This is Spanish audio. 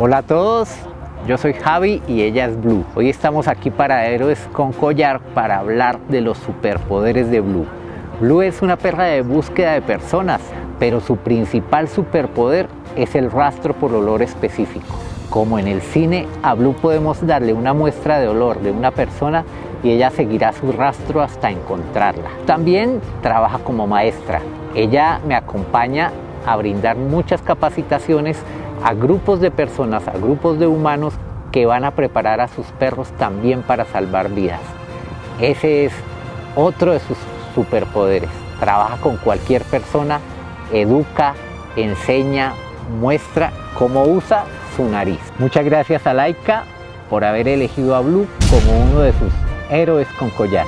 Hola a todos, yo soy Javi y ella es Blue. Hoy estamos aquí para Héroes con Collar para hablar de los superpoderes de Blue. Blue es una perra de búsqueda de personas, pero su principal superpoder es el rastro por olor específico. Como en el cine, a Blue podemos darle una muestra de olor de una persona y ella seguirá su rastro hasta encontrarla. También trabaja como maestra. Ella me acompaña a brindar muchas capacitaciones a grupos de personas, a grupos de humanos que van a preparar a sus perros también para salvar vidas. Ese es otro de sus superpoderes. Trabaja con cualquier persona, educa, enseña, muestra cómo usa su nariz. Muchas gracias a Laika por haber elegido a Blue como uno de sus héroes con collar.